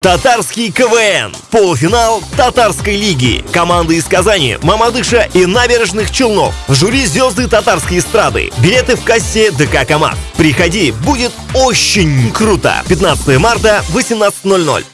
Татарский КВН. Полуфинал Татарской лиги. Команды из Казани, Мамадыша и набережных Челнов. В жюри звезды татарской эстрады. Билеты в кассе ДК КамАЗ. Приходи, будет очень круто. 15 марта, 18.00.